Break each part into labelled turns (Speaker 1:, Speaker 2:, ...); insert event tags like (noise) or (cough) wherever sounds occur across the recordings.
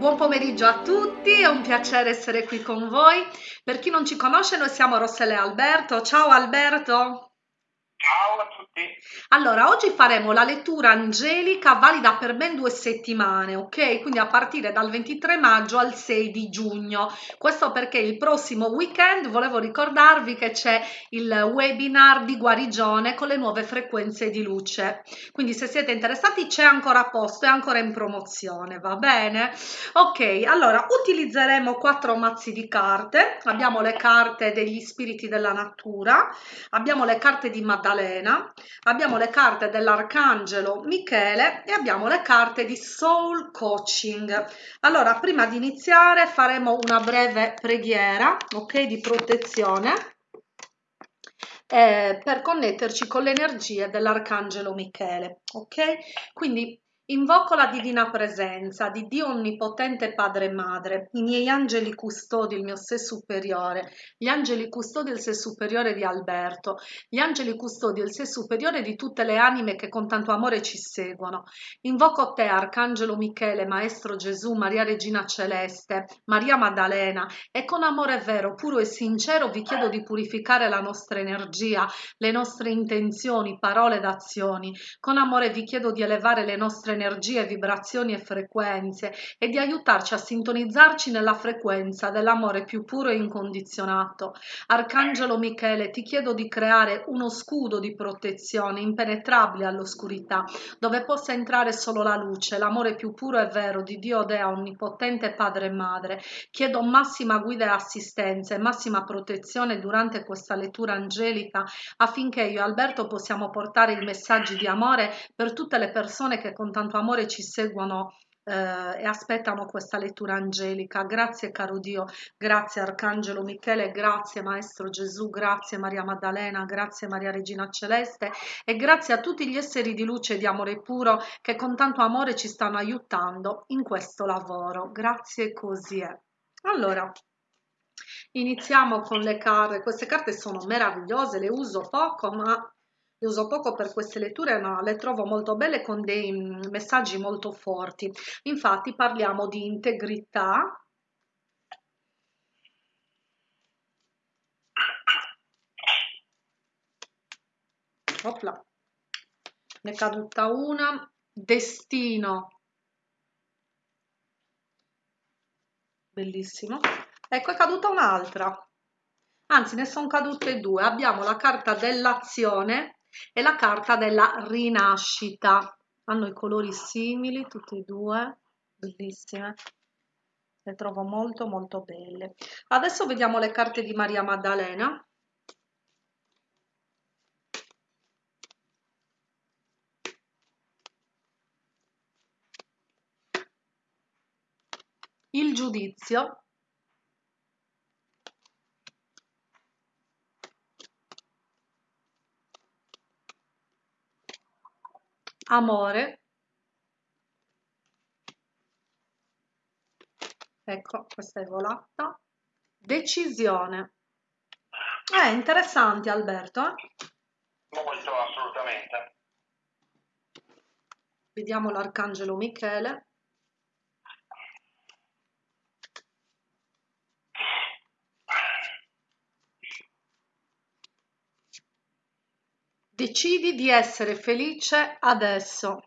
Speaker 1: Buon pomeriggio a tutti, è un piacere essere qui con voi. Per chi non ci conosce, noi siamo Rossella e Alberto. Ciao Alberto! Allora, oggi faremo la lettura angelica valida per ben due settimane, ok? Quindi a partire dal 23 maggio al 6 di giugno. Questo perché il prossimo weekend volevo ricordarvi che c'è il webinar di guarigione con le nuove frequenze di luce. Quindi se siete interessati c'è ancora posto, è ancora in promozione, va bene? Ok, allora utilizzeremo quattro mazzi di carte. Abbiamo le carte degli spiriti della natura, abbiamo le carte di Maddalena, abbiamo le carte dell'Arcangelo Michele e abbiamo le carte di Soul Coaching. Allora, prima di iniziare faremo una breve preghiera, ok, di protezione eh, per connetterci con le energie dell'Arcangelo Michele, ok? Quindi Invoco la divina presenza di Dio Onnipotente Padre e Madre, i miei angeli custodi, il mio sé superiore, gli angeli custodi del sé superiore di Alberto, gli angeli custodi del sé superiore di tutte le anime che con tanto amore ci seguono. Invoco te, Arcangelo Michele, Maestro Gesù, Maria Regina Celeste, Maria Maddalena, e con amore vero, puro e sincero vi chiedo di purificare la nostra energia, le nostre intenzioni, parole ed azioni. Con amore vi chiedo di elevare le nostre energie, vibrazioni e frequenze e di aiutarci a sintonizzarci nella frequenza dell'amore più puro e incondizionato. Arcangelo Michele, ti chiedo di creare uno scudo di protezione impenetrabile all'oscurità, dove possa entrare solo la luce, l'amore più puro e vero di Dio Dea Onnipotente Padre e Madre. Chiedo massima guida e assistenza e massima protezione durante questa lettura angelica affinché io e Alberto possiamo portare i messaggi di amore per tutte le persone che con tanto tanto amore ci seguono eh, e aspettano questa lettura angelica. Grazie caro Dio, grazie Arcangelo Michele, grazie Maestro Gesù, grazie Maria Maddalena, grazie Maria Regina Celeste e grazie a tutti gli esseri di luce e di amore puro che con tanto amore ci stanno aiutando in questo lavoro. Grazie così è. Allora, iniziamo con le carte. Queste carte sono meravigliose, le uso poco, ma le uso poco per queste letture, ma le trovo molto belle con dei mm, messaggi molto forti. Infatti parliamo di integrità, Opla. ne è caduta una, destino, bellissimo, ecco è caduta un'altra, anzi ne sono cadute due, abbiamo la carta dell'azione e la carta della rinascita. Hanno i colori simili, tutte e due, bellissime. Le trovo molto molto belle. Adesso vediamo le carte di Maria Maddalena. Il giudizio amore. Ecco questa è volata. Decisione. È eh, interessante Alberto eh?
Speaker 2: molto assolutamente.
Speaker 1: Vediamo l'arcangelo Michele Decidi di essere felice adesso.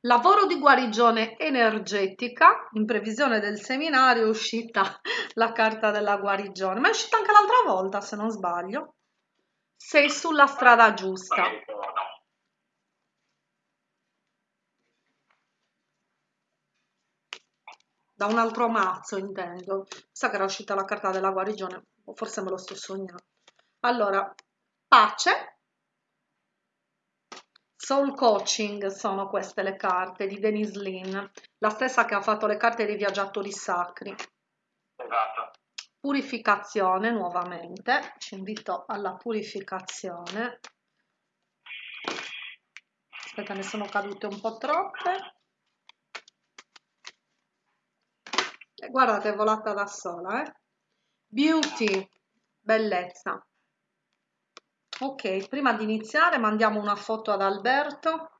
Speaker 1: Lavoro di guarigione energetica, in previsione del seminario è uscita (laughs) la carta della guarigione, ma è uscita anche l'altra volta se non sbaglio. Sei sulla strada giusta. Da un altro mazzo intendo. Sa che era uscita la carta della guarigione o forse me lo sto sognando. Allora pace. Soul coaching sono queste le carte di Denise Lynn la stessa che ha fatto le carte dei viaggiatori sacri.
Speaker 2: Esatto.
Speaker 1: Purificazione nuovamente. Ci invito alla purificazione. Aspetta ne sono cadute un po' troppe guardate è volata da sola eh? beauty bellezza Ok, prima di iniziare mandiamo una foto ad Alberto.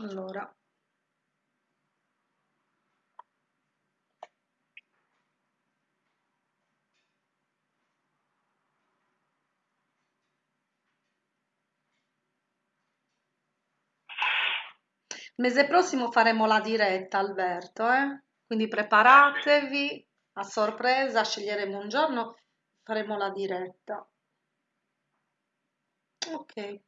Speaker 1: Allora, mese prossimo faremo la diretta, Alberto, eh? Quindi preparatevi a sorpresa, sceglieremo un giorno, faremo la diretta. Ok.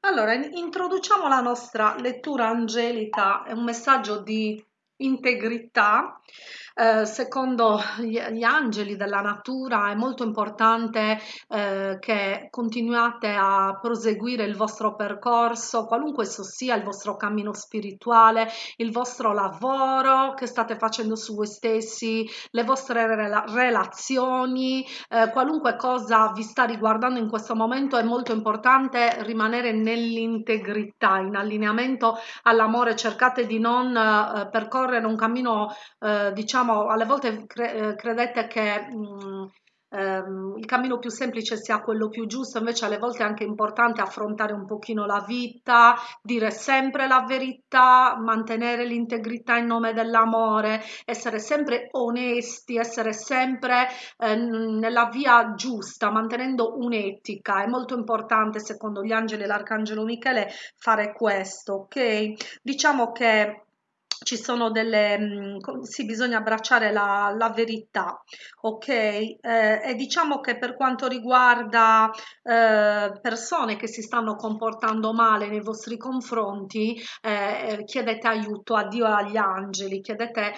Speaker 1: Allora, in- introduciamo la nostra lettura angelica, è un messaggio di integrità. Eh, secondo gli, gli angeli della natura è molto importante eh, che continuate a proseguire il vostro percorso, qualunque esso sia il vostro cammino spirituale, il vostro lavoro che state facendo su voi stessi, le vostre rela- relazioni, eh, qualunque cosa vi sta riguardando in questo momento è molto importante rimanere nell'integrità, in allineamento all'amore, cercate di non eh, percorrere un cammino, eh, diciamo, alle volte cre- eh, credete che mh, ehm, il cammino più semplice sia quello più giusto, invece alle volte è anche importante affrontare un pochino la vita, dire sempre la verità, mantenere l'integrità in nome dell'amore, essere sempre onesti, essere sempre eh, nella via giusta, mantenendo un'etica. È molto importante, secondo gli angeli e l'arcangelo Michele, fare questo, ok? Diciamo che ci sono delle, mh, sì, bisogna abbracciare la, la verità, ok? Eh, e diciamo che per quanto riguarda eh, persone che si stanno comportando male nei vostri confronti, eh, eh, chiedete aiuto a Dio e agli angeli, chiedete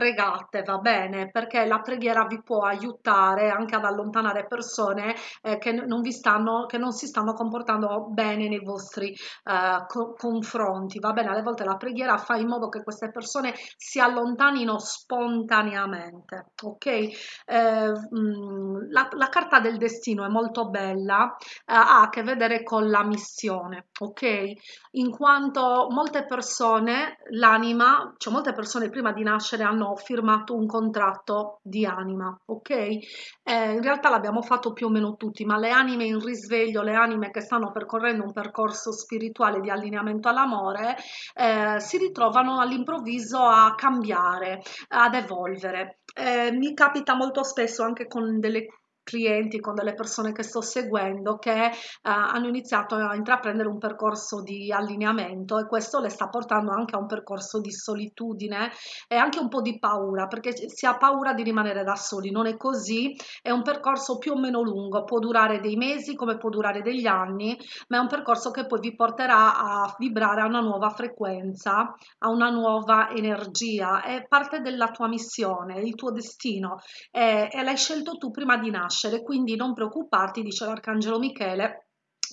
Speaker 1: pregate, va bene, perché la preghiera vi può aiutare anche ad allontanare persone eh, che non vi stanno, che non si stanno comportando bene nei vostri eh, co- confronti, va bene, alle volte la preghiera fa in modo che queste persone si allontanino spontaneamente, ok? Eh, mh, la, la carta del destino è molto bella, eh, ha a che vedere con la missione, ok? In quanto molte persone, l'anima, cioè molte persone prima di nascere hanno ho firmato un contratto di anima, ok? Eh, in realtà l'abbiamo fatto più o meno tutti, ma le anime in risveglio, le anime che stanno percorrendo un percorso spirituale di allineamento all'amore, eh, si ritrovano all'improvviso a cambiare, ad evolvere. Eh, mi capita molto spesso anche con delle clienti, con delle persone che sto seguendo che eh, hanno iniziato a intraprendere un percorso di allineamento e questo le sta portando anche a un percorso di solitudine e anche un po' di paura perché si ha paura di rimanere da soli, non è così, è un percorso più o meno lungo, può durare dei mesi come può durare degli anni, ma è un percorso che poi vi porterà a vibrare a una nuova frequenza, a una nuova energia, è parte della tua missione, il tuo destino. E, e l'hai scelto tu prima di nascere nascere, quindi non preoccuparti, dice l'Arcangelo Michele,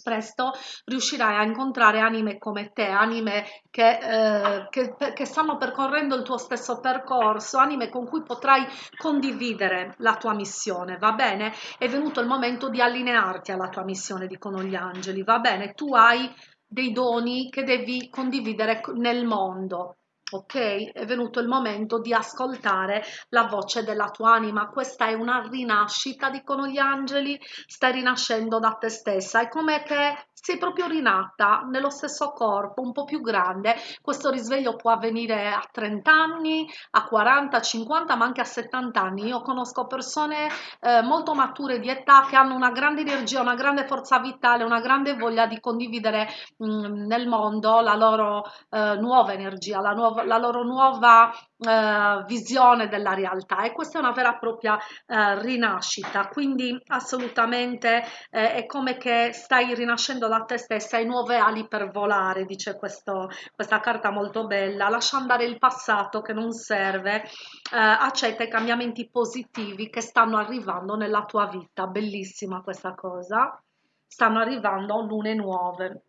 Speaker 1: presto riuscirai a incontrare anime come te, anime che, eh, che, che, stanno percorrendo il tuo stesso percorso, anime con cui potrai condividere la tua missione, va bene? È venuto il momento di allinearti alla tua missione, dicono gli angeli, va bene? Tu hai dei doni che devi condividere nel mondo, ok? È venuto il momento di ascoltare la voce della tua anima. Questa è una rinascita, dicono gli angeli, stai rinascendo da te stessa. È come che sei proprio rinata nello stesso corpo, un po' più grande. Questo risveglio può avvenire a 30 anni, a 40, 50, ma anche a 70 anni. Io conosco persone eh, molto mature di età che hanno una grande energia, una grande forza vitale, una grande voglia di condividere mh, mm, nel mondo la loro eh, nuova energia, la nuova la loro nuova eh, visione della realtà. E questa è una vera e propria eh, rinascita. Quindi assolutamente eh, è come che stai rinascendo da te stessa hai nuove ali per volare dice questo, questa carta molto bella lascia andare il passato che non serve eh, accetta i cambiamenti positivi che stanno arrivando nella tua vita. Bellissima questa cosa. Stanno arrivando lune nuove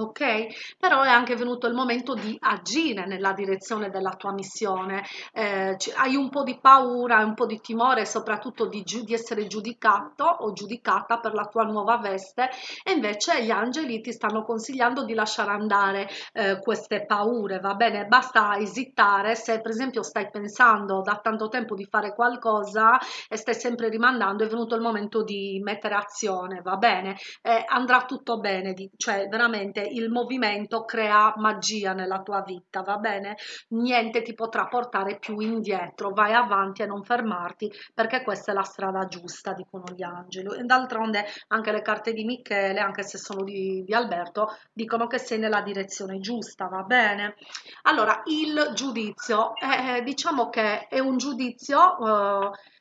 Speaker 1: ok? Però è anche venuto il momento di agire nella direzione della tua missione. Eh, hai un po' di paura, un po' di timore, soprattutto di, di essere giudicato o giudicata per la tua nuova veste e invece gli angeli ti stanno consigliando di lasciare andare eh, queste paure, va bene? Basta esitare se per esempio stai pensando da tanto tempo di fare qualcosa e stai sempre rimandando, è venuto il momento di mettere azione, va bene? Eh, andrà tutto bene, cioè veramente il movimento crea magia nella tua vita, va bene? Niente ti potrà portare più indietro, vai avanti e non fermarti perché questa è la strada giusta, dicono gli angeli. D'altronde anche le carte di Michele, anche se sono di, di Alberto, dicono che sei nella direzione giusta, va bene? Allora, il giudizio, eh, diciamo che è un giudizio... Eh,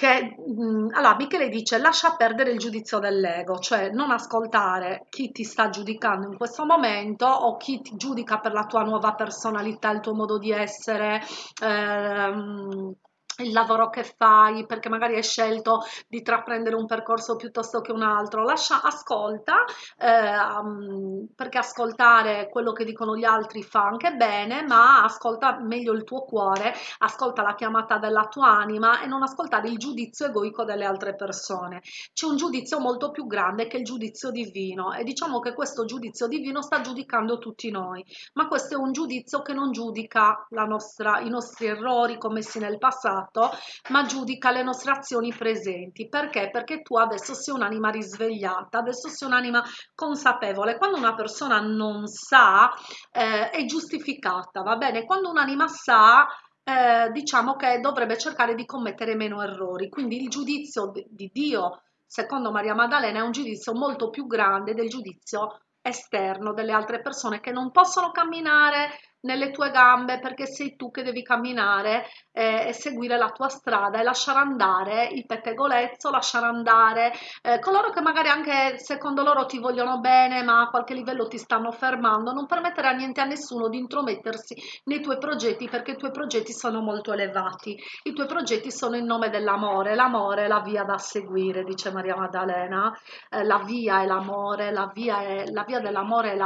Speaker 1: che mh, mm, allora Michele dice lascia perdere il giudizio dell'ego, cioè non ascoltare chi ti sta giudicando in questo momento o chi ti giudica per la tua nuova personalità, il tuo modo di essere. Ehm, il lavoro che fai, perché magari hai scelto di intraprendere un percorso piuttosto che un altro, lascia, ascolta, eh, perché ascoltare quello che dicono gli altri fa anche bene, ma ascolta meglio il tuo cuore, ascolta la chiamata della tua anima e non ascoltare il giudizio egoico delle altre persone. C'è un giudizio molto più grande che il giudizio divino e diciamo che questo giudizio divino sta giudicando tutti noi, ma questo è un giudizio che non giudica nostra, i nostri errori commessi nel passato, passato, ma giudica le nostre azioni presenti. Perché? Perché tu adesso sei un'anima risvegliata, adesso sei un'anima consapevole. Quando una persona non sa, eh, è giustificata, va bene? Quando un'anima sa, eh, diciamo che dovrebbe cercare di commettere meno errori. Quindi il giudizio di Dio, secondo Maria Maddalena, è un giudizio molto più grande del giudizio esterno delle altre persone che non possono camminare nelle tue gambe perché sei tu che devi camminare eh, e seguire la tua strada e lasciare andare il pettegolezzo, lasciare andare eh, coloro che magari anche secondo loro ti vogliono bene ma a qualche livello ti stanno fermando, non permettere a niente a nessuno di intromettersi nei tuoi progetti perché i tuoi progetti sono molto elevati, i tuoi progetti sono in nome dell'amore, l'amore è la via da seguire, dice Maria Maddalena, eh, la via è l'amore, la via, è, la via dell'amore è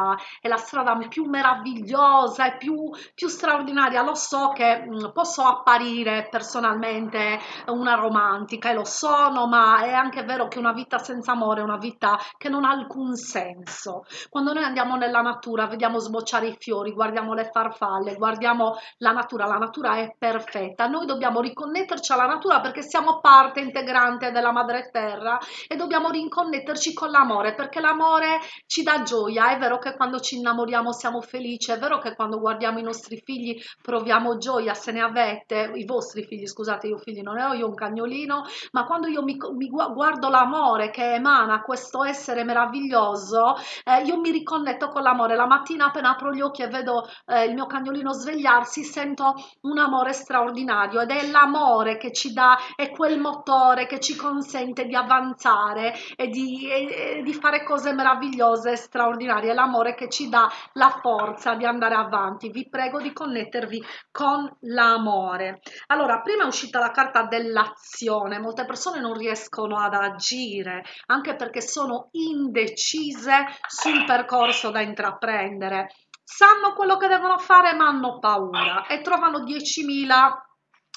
Speaker 1: è la strada più meravigliosa e più più, più straordinaria. Lo so che mm, posso apparire personalmente una romantica e lo sono, ma è anche vero che una vita senza amore è una vita che non ha alcun senso. Quando noi andiamo nella natura, vediamo sbocciare i fiori, guardiamo le farfalle, guardiamo la natura, la natura è perfetta. Noi dobbiamo riconnetterci alla natura perché siamo parte integrante della madre terra e dobbiamo riconnetterci con l'amore perché l'amore ci dà gioia. È vero che quando ci innamoriamo siamo felici, è vero che quando guardiamo guardiamo i nostri figli proviamo gioia, se ne avete, i vostri figli, scusate, io figli non ne ho, io un cagnolino, ma quando io mi, mi guardo l'amore che emana questo essere meraviglioso, eh, io mi riconnetto con l'amore. La mattina appena apro gli occhi e vedo eh, il mio cagnolino svegliarsi, sento un amore straordinario ed è l'amore che ci dà, è quel motore che ci consente di avanzare e di, e, e di fare cose meravigliose e straordinarie, è l'amore che ci dà la forza di andare avanti importanti, vi prego di connettervi con l'amore. Allora, prima è uscita la carta dell'azione, molte persone non riescono ad agire, anche perché sono indecise sul percorso da intraprendere. Sanno quello che devono fare, ma hanno paura e trovano 10.000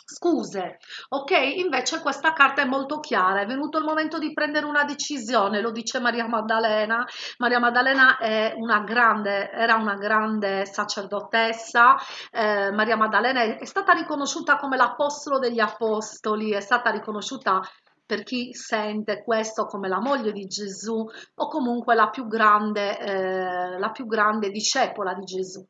Speaker 1: scuse, ok? Invece questa carta è molto chiara, è venuto il momento di prendere una decisione, lo dice Maria Maddalena. Maria Maddalena è una grande, era una grande sacerdotessa, eh, Maria Maddalena è, stata riconosciuta come l'apostolo degli apostoli, è stata riconosciuta per chi sente questo come la moglie di Gesù o comunque la più grande, eh, la più grande discepola di Gesù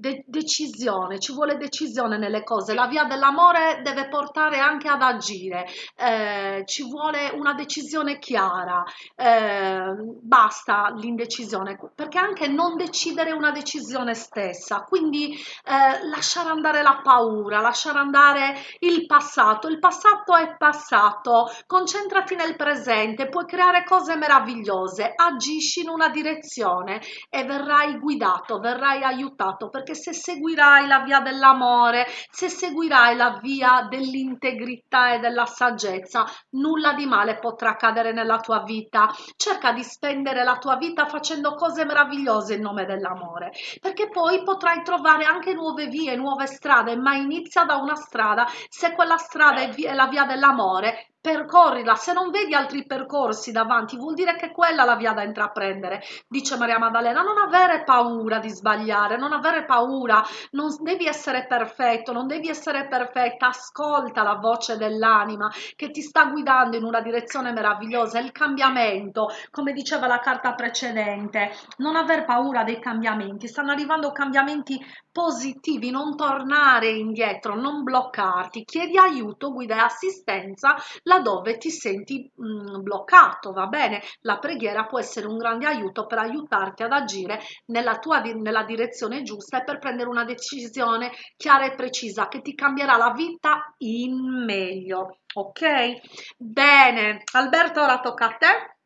Speaker 1: de decisione, ci vuole decisione nelle cose, la via dell'amore deve portare anche ad agire, eh, ci vuole una decisione chiara, eh, basta l'indecisione, perché anche non decidere una decisione stessa, quindi eh, lasciare andare la paura, lasciare andare il passato, il passato è passato, concentrati nel presente, puoi creare cose meravigliose, agisci in una direzione e verrai guidato, verrai aiutato, perché perché se seguirai la via dell'amore, se seguirai la via dell'integrità e della saggezza, nulla di male potrà accadere nella tua vita. Cerca di spendere la tua vita facendo cose meravigliose in nome dell'amore, perché poi potrai trovare anche nuove vie, nuove strade, ma inizia da una strada. Se quella strada è, via, è la via dell'amore, percorrila, se non vedi altri percorsi davanti vuol dire che quella è la via da intraprendere, dice Maria Maddalena, non avere paura di sbagliare, non avere paura, non devi essere perfetto, non devi essere perfetta, ascolta la voce dell'anima che ti sta guidando in una direzione meravigliosa, il cambiamento, come diceva la carta precedente, non aver paura dei cambiamenti, stanno arrivando cambiamenti positivi, non tornare indietro, non bloccarti, chiedi aiuto, guida e assistenza laddove ti senti mh, mm, bloccato, va bene? La preghiera può essere un grande aiuto per aiutarti ad agire nella tua nella direzione giusta e per prendere una decisione chiara e precisa che ti cambierà la vita in meglio, ok? Bene, Alberto, ora tocca a te.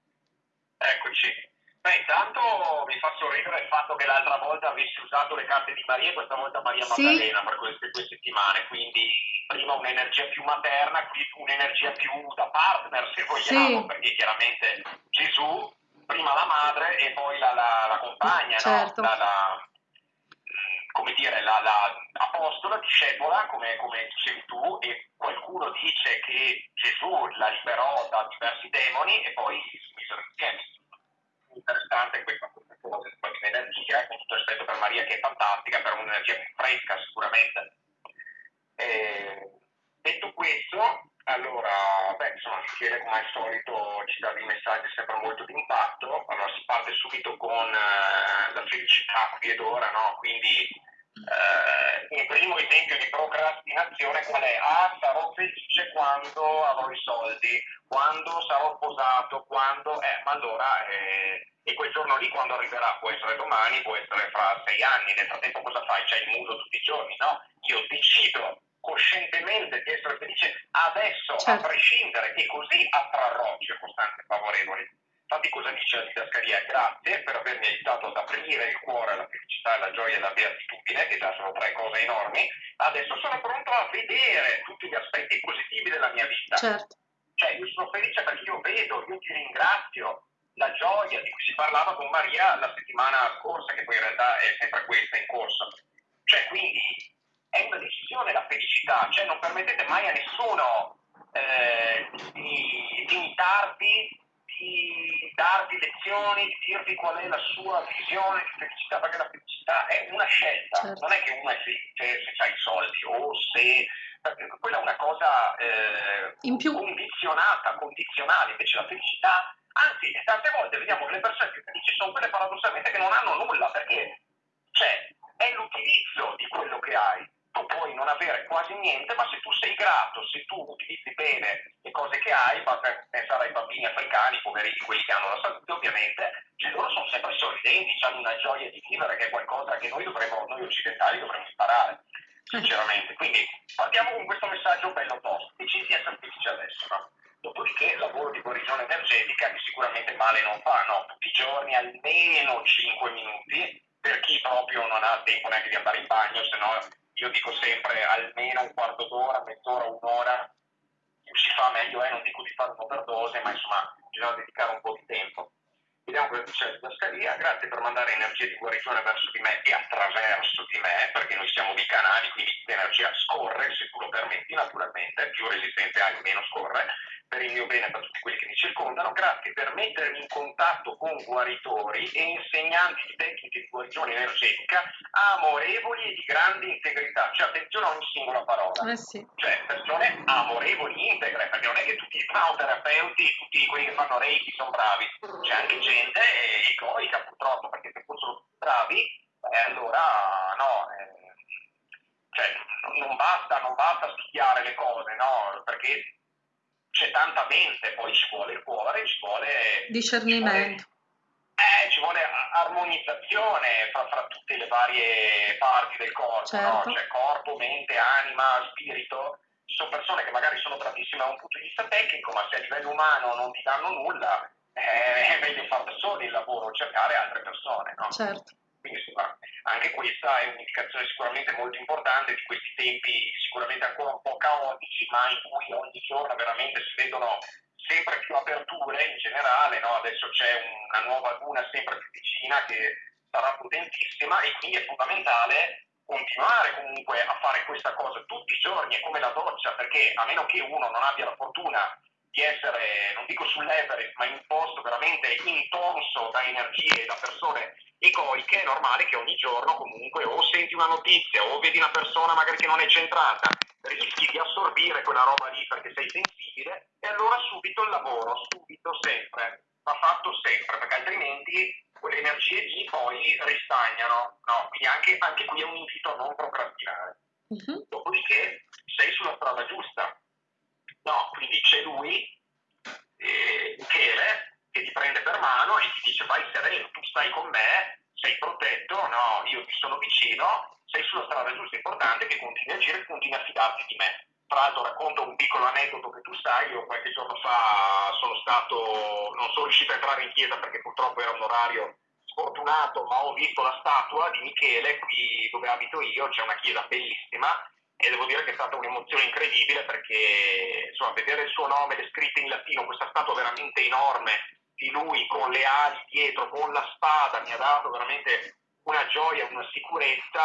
Speaker 2: Eccoci. Beh, intanto mi fa sorridere il fatto che l'altra volta avessi usato le carte di Maria e questa volta Maria Maddalena sì. per queste due settimane, quindi prima un'energia più materna, qui un'energia più da partner se vogliamo, sì. perché chiaramente Gesù, prima la madre e poi la, la, la compagna, certo. no? la, come dire, la, la apostola, discepola, come, come dicevi tu, e qualcuno dice che Gesù la liberò da diversi demoni e poi si misero insieme interessante questa cosa di energia, con tutto rispetto per Maria che è fantastica, per un'energia fresca sicuramente. E, detto questo, allora, beh, insomma, Michele come al solito ci dà dei messaggi sempre molto di impatto, allora si parte subito con eh, la felicità qui ed ora, no? Quindi eh, il primo esempio di procrastinazione qual è? Ah, sarò felice quando avrò i soldi, quando sarò sposato, quando... Eh, ma allora... Eh, e quel giorno lì quando arriverà può essere domani, può essere fra sei anni, nel frattempo cosa fai? C'hai il muso tutti i giorni, no? Io decido coscientemente di essere felice adesso, certo. a prescindere, e così attrarrò circostanze favorevoli. Infatti cosa dice la didascalia? Grazie per avermi aiutato ad aprire il cuore alla felicità, alla gioia e alla beatitudine, che già sono tre cose enormi. Adesso sono pronto a vedere tutti gli aspetti positivi della mia vita.
Speaker 1: Certo.
Speaker 2: Cioè, io sono felice perché io vedo, io ti ringrazio. La gioia di cui si parlava con Maria la settimana scorsa, che poi in realtà è sempre questa in corso. Cioè, quindi è una decisione la felicità, cioè non permettete mai a nessuno eh, di limitarvi di darvi lezioni, di dirvi qual è la sua visione di felicità, perché la felicità è una scelta, certo. non è che uno è felice se ha i soldi o se quella è una cosa eh, più... condizionata, condizionale, invece la felicità, anzi tante volte vediamo che le persone più felici sono quelle paradossalmente che non hanno nulla, perché cioè, è l'utilizzo di quello che hai tu puoi non avere quasi niente, ma se tu sei grato, se tu utilizzi bene le cose che hai, basta pensare ai bambini africani, poverini, quelli che hanno la salute ovviamente, cioè loro sono sempre sorridenti, hanno una gioia di vivere che è qualcosa che noi, dovremmo, noi occidentali dovremmo imparare, sinceramente. Quindi partiamo con questo messaggio bello tosto, decidi di essere felice adesso, no? Dopodiché il lavoro di guarigione energetica, che sicuramente male non fa, no? Tutti i giorni almeno 5 minuti, per chi proprio non ha tempo neanche di andare in bagno, se no io dico sempre almeno un quarto d'ora, mezz'ora, un'ora, si fa meglio è, non dico di fare un'overdose, ma insomma bisogna dedicare un po' di tempo. Vediamo cosa dice la didascalia, grazie per mandare energia di guarigione verso di me e attraverso di me, perché noi siamo di canali, quindi l'energia scorre, se tu lo permetti naturalmente, più resistenza hai, meno scorre, per il mio bene, per tutti quelli che mi circondano, grazie per mettermi in contatto con guaritori e insegnanti di tecniche di guarigione energetica amorevoli e di grande integrità. Cioè, attenzione a ogni singola parola.
Speaker 1: Eh sì.
Speaker 2: Cioè, persone amorevoli, integre, perché non è che tutti i terapeuti, tutti quelli che fanno reiki sono bravi. C'è anche gente egoica, purtroppo, perché se fossero bravi, eh, allora no. Eh, cioè, non basta, non basta studiare le cose, no? Perché c'è tanta mente, poi ci vuole il cuore, ci vuole
Speaker 1: discernimento.
Speaker 2: Ci vuole, eh, ci vuole armonizzazione fra, fra, tutte le varie parti del corpo, certo. no? cioè corpo, mente, anima, spirito. Ci sono persone che magari sono bravissime da un punto di vista tecnico, ma se a livello umano non ti danno nulla, eh, è meglio fare da soli il lavoro, cercare altre persone. No?
Speaker 1: Certo.
Speaker 2: Quindi anche questa è un'indicazione sicuramente molto importante di questi tempi sicuramente ancora un po' caotici, ma in cui ogni giorno veramente si vedono sempre più aperture in generale, no? adesso c'è una nuova luna sempre più vicina che sarà potentissima e quindi è fondamentale continuare comunque a fare questa cosa tutti i giorni, è come la doccia, perché a meno che uno non abbia la fortuna di essere, non dico sull'Everest, ma in un posto veramente intonso da energie, da persone egoiche, è normale che ogni giorno comunque o senti una notizia o vedi una persona magari che non è centrata, rischi di assorbire quella roba lì perché sei sensibile e allora subito il lavoro, subito, sempre, va fatto sempre, perché altrimenti quelle energie lì poi ristagnano, no? Quindi anche, anche qui è un invito a non procrastinare. Uh-huh. Dopodiché sei sulla strada giusta. No, quindi c'è lui, eh, Michele, che ti prende per mano e ti dice vai sereno, tu stai con me, sei protetto, no, io ti sono vicino, sei sulla strada giusta, è importante che continui a agire continui a fidarti di me. Tra l'altro racconto un piccolo aneddoto che tu sai, io qualche giorno fa sono stato, non sono riuscito a entrare in chiesa perché purtroppo era un orario sfortunato, ma ho visto la statua di Michele qui dove abito io, c'è una chiesa bellissima e devo dire che è stata un'emozione incredibile perché insomma, vedere il suo nome descritto in latino, questa statua veramente enorme di lui con le ali dietro, con la spada, mi ha dato veramente una gioia, una sicurezza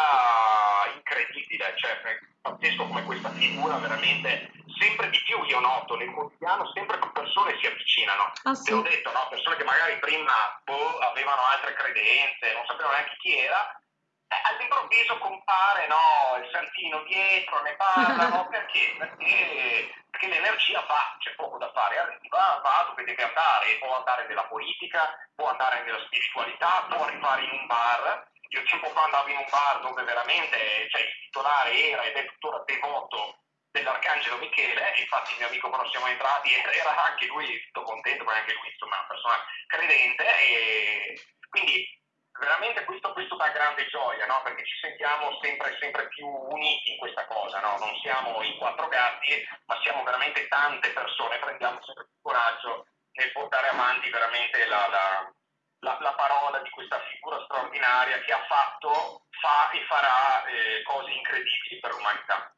Speaker 2: incredibile, cioè è pazzesco come questa figura veramente sempre di più io noto nel quotidiano, sempre più persone si avvicinano. Ah, sì. Te l'ho detto, no? persone che magari prima boh, avevano altre credenze, non sapevano neanche chi era, all'improvviso compare no, il santino dietro, ne parlano, (laughs) perché? perché? Perché l'energia va, c'è poco da fare, arriva, va dove deve andare, può andare nella politica, può andare nella spiritualità, può arrivare in un bar. Io tempo fa andavo in un bar dove veramente cioè, il titolare era ed è tuttora devoto dell'Arcangelo Michele, infatti il mio amico quando siamo entrati (laughs) era anche lui tutto contento, perché anche lui insomma è una persona credente e quindi veramente questo, questo dà grande gioia, no? perché ci sentiamo sempre, sempre, più uniti in questa cosa, no? non siamo in quattro gatti, ma siamo veramente tante persone, prendiamo sempre più coraggio nel portare avanti veramente la, la, la, la parola di questa figura straordinaria che ha fatto, fa e farà eh, cose incredibili per l'umanità.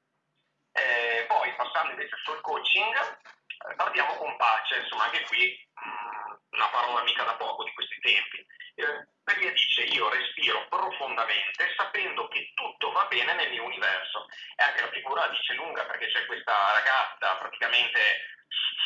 Speaker 2: Eh, poi passando invece sul coaching, eh, partiamo con pace, insomma anche qui mh, mm, una parola mica da poco di questi tempi. Eh, Maria dice io respiro profondamente sapendo che tutto va bene nel mio universo. E anche la figura dice lunga perché c'è questa ragazza praticamente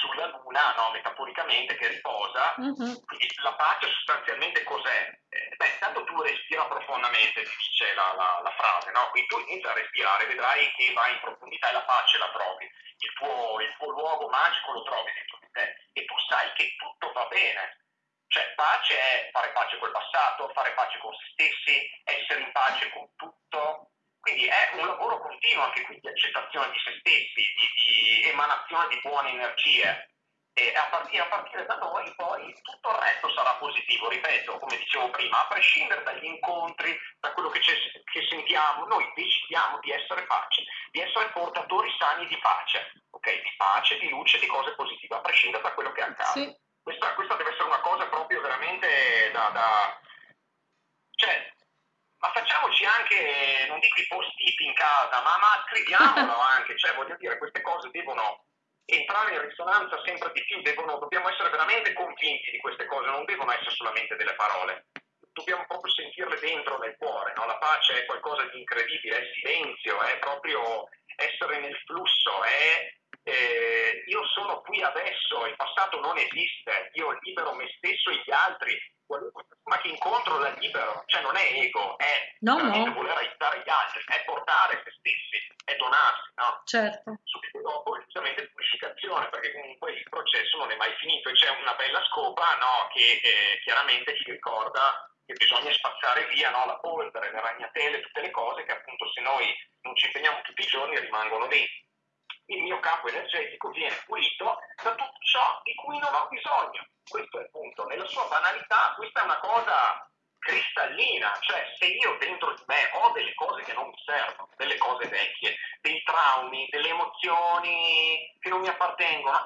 Speaker 2: sulla luna, no, metaforicamente, che riposa. Uh-huh. Quindi la pace sostanzialmente cos'è? Eh, beh, intanto tu respira profondamente, dice la, la, la frase, no? Quindi tu inizi a respirare, vedrai che vai in profondità e la pace la trovi. Il tuo, il tuo luogo magico lo trovi dentro di te. E tu sai che tutto va bene. Cioè, pace è fare pace col passato, fare pace con se stessi, essere in pace con tutto. Quindi è un lavoro continuo anche qui di accettazione di se stessi, di, di emanazione di buone energie. E a partire, a partire, da noi poi tutto il resto sarà positivo, ripeto, come dicevo prima, a prescindere dagli incontri, da quello che, che sentiamo, noi decidiamo di essere pace, di essere portatori sani di pace, ok? Di pace, di luce, di cose positive, a prescindere da quello che accade. Sì. Questa, questa, deve essere una cosa proprio veramente da, da... cioè, ma facciamoci anche, non dico i post-it in casa, ma, ma scriviamolo (laughs) anche, cioè voglio dire, queste cose devono entrare in risonanza sempre di più, devono, dobbiamo essere veramente convinti di queste cose, non devono essere solamente delle parole, dobbiamo proprio sentirle dentro nel cuore, no? la pace è qualcosa di incredibile, è silenzio, è proprio essere nel flusso, è eh, io sono qui adesso, il passato non esiste, io libero me stesso e gli altri, persona che incontro la libero, cioè non è ego, è no, no. voler aiutare gli altri, è portare se stessi, è donarsi, no?
Speaker 1: Certo.
Speaker 2: Subito dopo, giustamente, purificazione, perché comunque il processo non è mai finito e c'è una bella scopa, no, che eh, chiaramente ci ricorda che bisogna spazzare via no, la polvere, le ragnatele, tutte le cose che appunto se noi non ci impegniamo tutti i giorni rimangono dentro il mio campo energetico viene pulito da tutto ciò di cui non ho bisogno. Questo è il punto. Nella sua banalità, questa è una cosa cristallina, cioè se io dentro di me ho delle cose che non mi servono, delle cose vecchie, dei traumi, delle emozioni che non mi appartengono,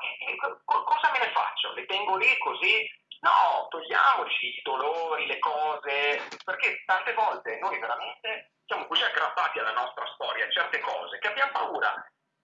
Speaker 2: cosa me ne faccio? Le tengo lì così No, togliamoci i dolori, le cose, perché tante volte noi veramente siamo così aggrappati alla nostra storia, a certe cose, che abbiamo paura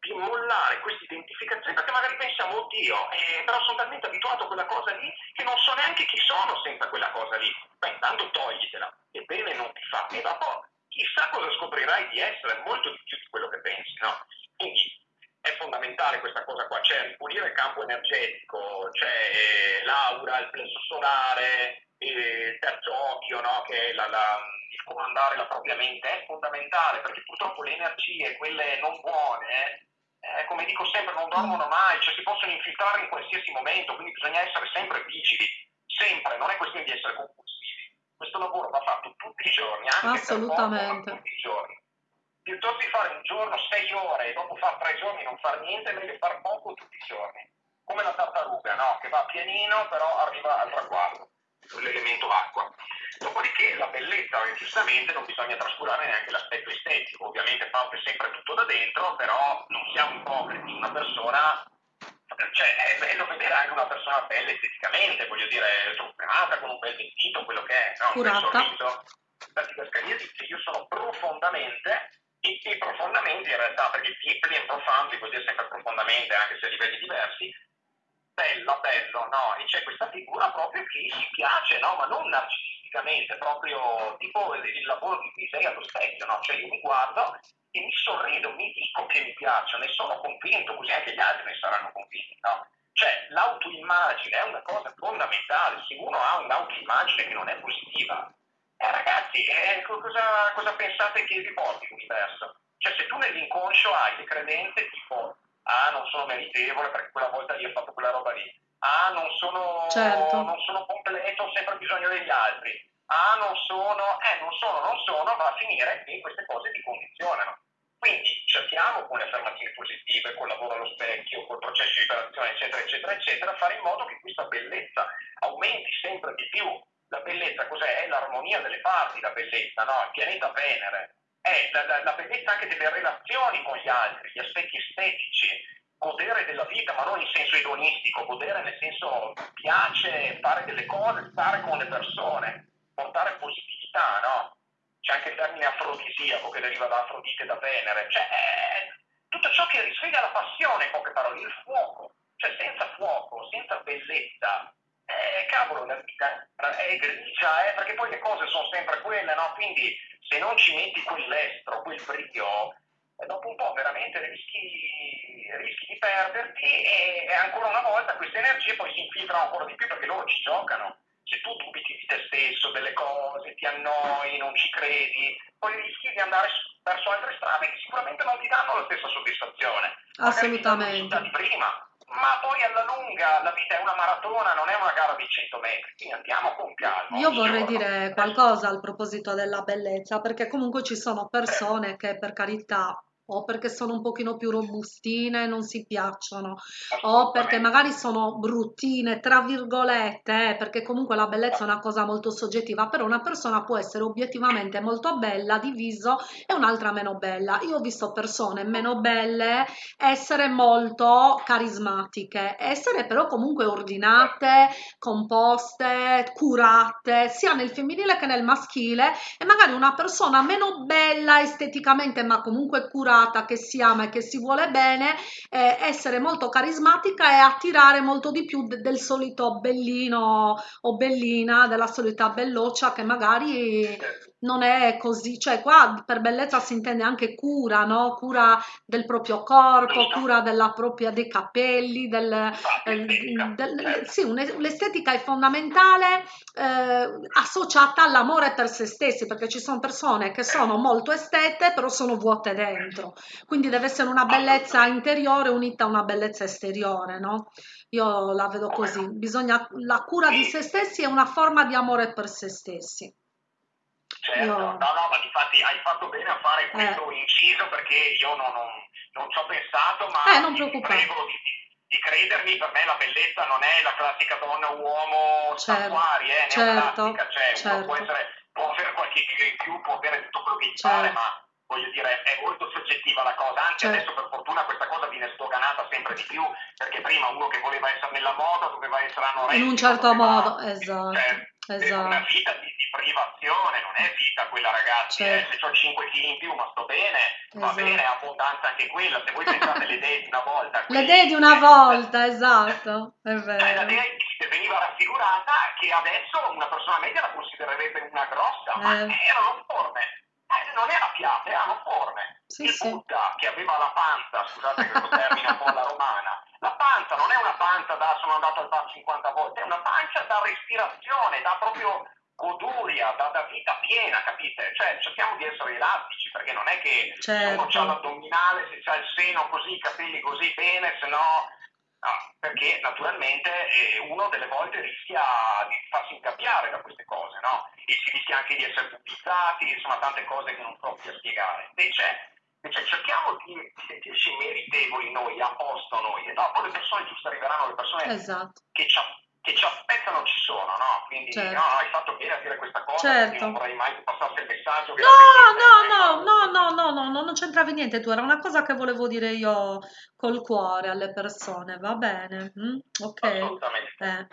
Speaker 2: di mollare questa identificazione perché magari pensiamo, oddio, eh, però sono talmente abituato a quella cosa lì che non so neanche chi sono senza quella cosa lì. Beh, intanto toglitela, e bene non ti fa. E dopo chissà cosa scoprirai di essere molto di più di quello che pensi, no? Quindi è fondamentale questa cosa qua, cioè ripulire il campo energetico, cioè eh, l'aura, il plesso solare, il terzo occhio, no? che la, la, il comandare la propria mente, è fondamentale perché purtroppo le energie, quelle non buone, eh, come dico sempre, non dormono mai, cioè si possono infiltrare in qualsiasi momento, quindi bisogna essere sempre vigili, sempre, non è questione di essere compulsivi. Questo lavoro va fatto tutti i giorni, anche
Speaker 1: Assolutamente.
Speaker 2: tutti i giorni. Piuttosto di fare un giorno sei ore e dopo fare tre giorni e non fare niente, è meglio fare poco tutti i giorni. Come la tartaruga, no? Che va pianino, però arriva al traguardo, l'elemento acqua. Dopodiché la bellezza, giustamente, non bisogna trascurare neanche l'aspetto estetico. Ovviamente parte sempre tutto da dentro, però non siamo ipocriti. Una persona, cioè è bello vedere anche una persona bella esteticamente, voglio dire, truccata, con un bel vestito, quello che è, no?
Speaker 1: Curata.
Speaker 2: Un sorriso. La didascalia dice io sono profondamente e, e profondamente in realtà, perché deeply e profoundly vuol dire sempre profondamente, anche se a livelli diversi, bello, bello, no? E c'è questa figura proprio che si piace, no? Ma non narcisisticamente, proprio tipo il, lavoro di sei allo specchio, no? Cioè io mi guardo e mi sorrido, mi dico che mi piaccio, ne sono convinto, così anche gli altri ne saranno convinti, no? Cioè l'autoimmagine è una cosa fondamentale, se uno ha un'autoimmagine che non è positiva, eh, ragazzi, eh, cosa, cosa pensate che vi porti l'universo? Cioè se tu nell'inconscio hai le credenze tipo ah non sono meritevole perché quella volta lì ho fatto quella roba lì, ah non sono,
Speaker 1: Certo.
Speaker 2: non sono completo, ho sempre bisogno degli altri, ah non sono, eh non sono, non sono, va a finire che queste cose ti condizionano. Quindi cerchiamo con le affermazioni positive, col lavoro allo specchio, col processo di liberazione, eccetera, eccetera, eccetera, fare in modo che questa bellezza aumenti sempre di più. La bellezza cos'è? È l'armonia delle parti, la bellezza, no? Il pianeta Venere, è la, la, la bellezza anche delle relazioni con gli altri, gli aspetti estetici, godere della vita, ma non in senso edonistico, godere nel senso piace fare delle cose, stare con le persone, portare positività, no? C'è anche il termine afrodisiaco che deriva da Afrodite da Venere, cioè è tutto ciò che risveglia la passione, in poche parole, il fuoco, cioè senza fuoco, senza bellezza, eh, cavolo, la vita è grigia, eh, perché poi le cose sono sempre quelle, no? Quindi se non ci metti quell'estro, quel brio, e dopo un po' veramente rischi, rischi di perderti e, e, ancora una volta queste energie poi si infiltrano ancora di più perché loro ci giocano. Se tu dubiti di te stesso, delle cose, ti annoi, non ci credi, poi rischi di andare verso altre strade che sicuramente non ti danno la stessa soddisfazione.
Speaker 1: Assolutamente.
Speaker 2: Di prima, ma poi alla lunga la vita è una maratona, non è una gara di 100 metri, quindi andiamo con calma.
Speaker 1: Io vorrei dire qualcosa al proposito della bellezza, perché comunque ci sono persone che per carità o perché sono un pochino più robustine, non si piacciono, o perché magari sono bruttine, tra virgolette, eh, perché comunque la bellezza è una cosa molto soggettiva, però una persona può essere obiettivamente molto bella di viso e un'altra meno bella. Io ho visto persone meno belle essere molto carismatiche, essere però comunque ordinate, composte, curate, sia nel femminile che nel maschile, e magari una persona meno bella esteticamente, ma comunque curata che si ama e che si vuole bene, eh, essere molto carismatica e attirare molto di più de del solito bellino o bellina, della solita belloccia che magari non è così, cioè qua per bellezza si intende anche cura, no? Cura del proprio corpo, cura della propria, dei capelli, del, eh, del sì, l'estetica è fondamentale eh, associata all'amore per se stessi, perché ci sono persone che sono molto estete, però sono vuote dentro. Quindi deve essere una bellezza interiore unita a una bellezza esteriore, no? Io la vedo così. Bisogna, la cura di se stessi è una forma di amore per se stessi.
Speaker 2: Certo, io... no, no, ma infatti hai fatto bene a fare questo eh. inciso perché io non, non, non ci ho pensato, ma
Speaker 1: eh, non
Speaker 2: ti prego di, di, credermi, per me la bellezza non è la classica donna uomo
Speaker 1: certo,
Speaker 2: statuari, eh,
Speaker 1: certo,
Speaker 2: classica, cioè
Speaker 1: certo.
Speaker 2: può, essere, può avere qualche chilo in più, può avere tutto quello che gli certo. pare, ma voglio dire, è molto soggettiva la cosa, anche
Speaker 1: Certo.
Speaker 2: adesso per fortuna questa cosa viene sdoganata sempre di più, perché prima uno che voleva essere nella moda doveva essere anoressico.
Speaker 1: In un certo
Speaker 2: doveva-
Speaker 1: modo, esatto,
Speaker 2: cioè,
Speaker 1: esatto.
Speaker 2: Una vita di, di privazione, non è vita quella ragazzi, eh,
Speaker 1: Certo.
Speaker 2: se ho 5 kg in più ma sto bene, va
Speaker 1: Esatto.
Speaker 2: bene, è abbondanza anche quella, se voi pensate le idee di una volta.
Speaker 1: Le idee di una volta, esatto, è
Speaker 2: eh, la
Speaker 1: vero.
Speaker 2: idea che veniva raffigurata che adesso una persona media la considererebbe una grossa, ma
Speaker 1: Eh.
Speaker 2: erano forme, eh, non era piatte, erano forme.
Speaker 1: Sì,
Speaker 2: il
Speaker 1: sì.
Speaker 2: Buddha che aveva la panza, scusate questo termine un po' alla romana, la panza non è una panza da sono andato al bar 50 volte, è una pancia da respirazione, da proprio goduria, da, da vita piena, capite? Cioè cerchiamo di essere elastici, perché non è che se uno
Speaker 1: Certo.
Speaker 2: ha l'addominale, se ha il seno così, i capelli così bene, se no... No, perché naturalmente eh, uno delle volte rischia di farsi incappiare da queste cose, no? E si rischia anche di essere pubblizzati, insomma tante cose che non provo a spiegare. Invece, invece cerchiamo di sentirci meritevoli noi, a posto noi, e dopo le persone giuste arriveranno, le persone
Speaker 1: Esatto.
Speaker 2: che ci, che ci aspettano ci sono, no? Quindi
Speaker 1: Certo.
Speaker 2: no, no, hai fatto bene a dire questa cosa,
Speaker 1: Certo.
Speaker 2: non vorrei mai che passasse il messaggio che
Speaker 1: No, no, no, no, no, no, no, non c'entravi niente tu, era una cosa che volevo dire io col cuore alle persone, va bene? mm? Ok.
Speaker 2: Assolutamente.
Speaker 1: Eh,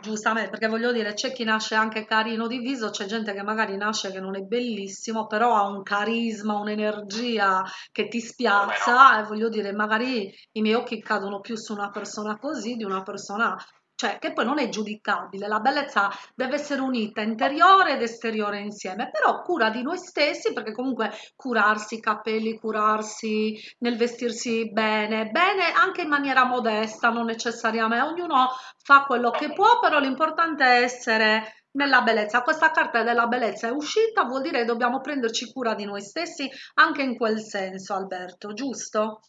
Speaker 1: giustamente, perché voglio dire, c'è chi nasce anche carino di viso, c'è gente che magari nasce che non è bellissimo, però ha un carisma, un'energia che ti spiazza e voglio dire, magari i miei occhi cadono più su una persona così di una persona, cioè che poi non è giudicabile, la bellezza deve essere unita interiore ed esteriore insieme, però cura di noi stessi, perché comunque curarsi i capelli, curarsi nel vestirsi bene, bene anche in maniera modesta, non necessariamente, ognuno fa quello che può, però l'importante è essere nella bellezza. Questa carta della bellezza è uscita, vuol dire che dobbiamo prenderci cura di noi stessi anche in quel senso, Alberto, giusto?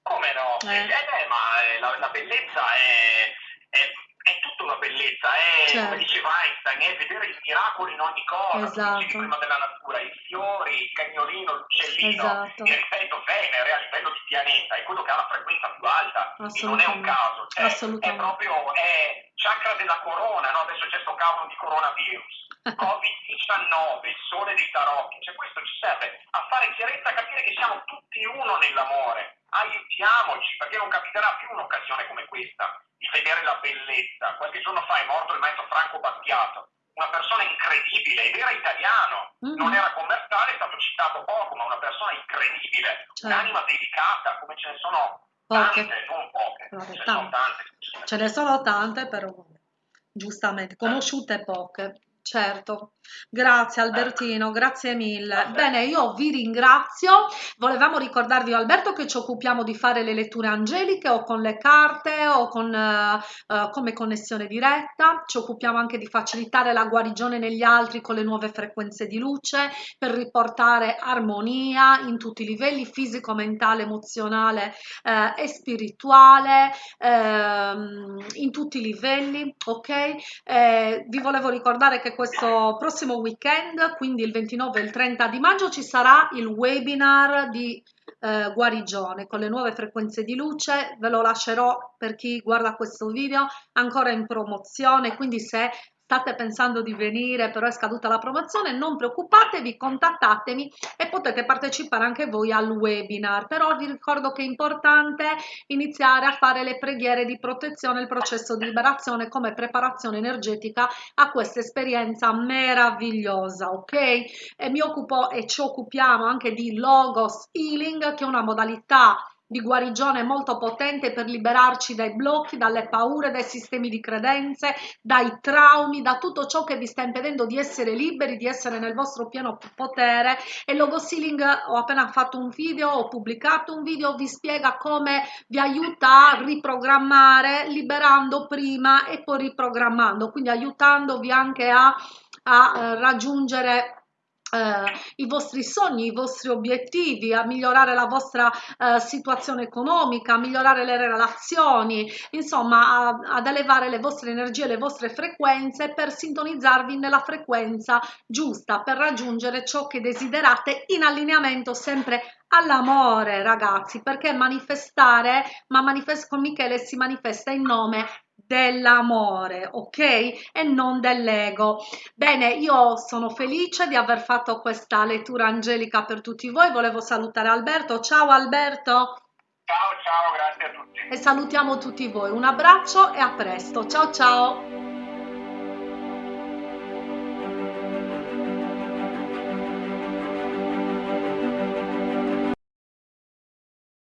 Speaker 2: Come no?
Speaker 1: Eh.
Speaker 2: Eh, eh, ma eh, la, la bellezza è, è, è tutta una bellezza, è
Speaker 1: Certo.
Speaker 2: come diceva Einstein, è vedere il miracolo in ogni cosa,
Speaker 1: Esatto.
Speaker 2: prima della natura, i fiori, il cagnolino, l'uccellino,
Speaker 1: Esatto.
Speaker 2: e ripeto, Venere a livello di pianeta è quello che ha la frequenza più alta, e non è un caso, cioè, è proprio è chakra della corona, no? adesso c'è sto cavolo di coronavirus. (laughs) Covid-19, il sole dei tarocchi, cioè questo ci serve a fare chiarezza, a capire che siamo tutti uno nell'amore. Aiutiamoci, perché non capiterà più un'occasione come questa di vedere la bellezza. Qualche giorno fa è morto il maestro Franco Battiato, una persona incredibile, ed era italiano,
Speaker 1: Mhm.
Speaker 2: non era commerciale, è stato citato poco, ma una persona incredibile,
Speaker 1: Certo.
Speaker 2: un'anima delicata, come ce ne sono
Speaker 1: Poche.
Speaker 2: tante, non poche,
Speaker 1: Vabbè,
Speaker 2: ce ne
Speaker 1: tante.
Speaker 2: sono tante.
Speaker 1: Ce ne sono tante, però giustamente, conosciute poche. Certo, grazie Albertino, grazie mille. Bene, io vi ringrazio. Volevamo ricordarvi, Alberto, che ci occupiamo di fare le letture angeliche o con le carte o con, eh, eh, come connessione diretta. Ci occupiamo anche di facilitare la guarigione negli altri con le nuove frequenze di luce per riportare armonia in tutti i livelli fisico, mentale, emozionale eh, e spirituale ehm, in tutti i livelli, ok? Eh, vi volevo ricordare che questo prossimo weekend, quindi il 29 e il 30 di maggio, ci sarà il webinar di eh, guarigione con le nuove frequenze di luce. Ve lo lascerò per chi guarda questo video ancora in promozione, quindi se state pensando di venire però è scaduta la promozione non preoccupatevi contattatemi e potete partecipare anche voi al webinar. Però vi ricordo che è importante iniziare a fare le preghiere di protezione il processo di liberazione come preparazione energetica a questa esperienza meravigliosa ok? E mi occupo e ci occupiamo anche di logos healing che è una modalità di guarigione molto potente per liberarci dai blocchi, dalle paure, dai sistemi di credenze, dai traumi, da tutto ciò che vi sta impedendo di essere liberi, di essere nel vostro pieno potere. E Logo Sealing ho appena fatto un video, ho pubblicato un video, vi spiega come vi aiuta a riprogrammare, liberando prima e poi riprogrammando, quindi aiutandovi anche a, a eh, raggiungere eh, i vostri sogni, i vostri obiettivi, a migliorare la vostra eh, situazione economica, a migliorare le relazioni, insomma a- ad elevare le vostre energie, le vostre frequenze per sintonizzarvi nella frequenza giusta, per raggiungere ciò che desiderate in allineamento sempre all'amore, ragazzi, perché manifestare, ma manifest con Michele si manifesta in nome dell'amore, ok? E non dell'ego. Bene, io sono felice di aver fatto questa lettura angelica per tutti voi. Volevo salutare Alberto. Ciao Alberto.
Speaker 2: Ciao, ciao, grazie a tutti.
Speaker 1: E salutiamo tutti voi. Un abbraccio e a presto. Ciao ciao.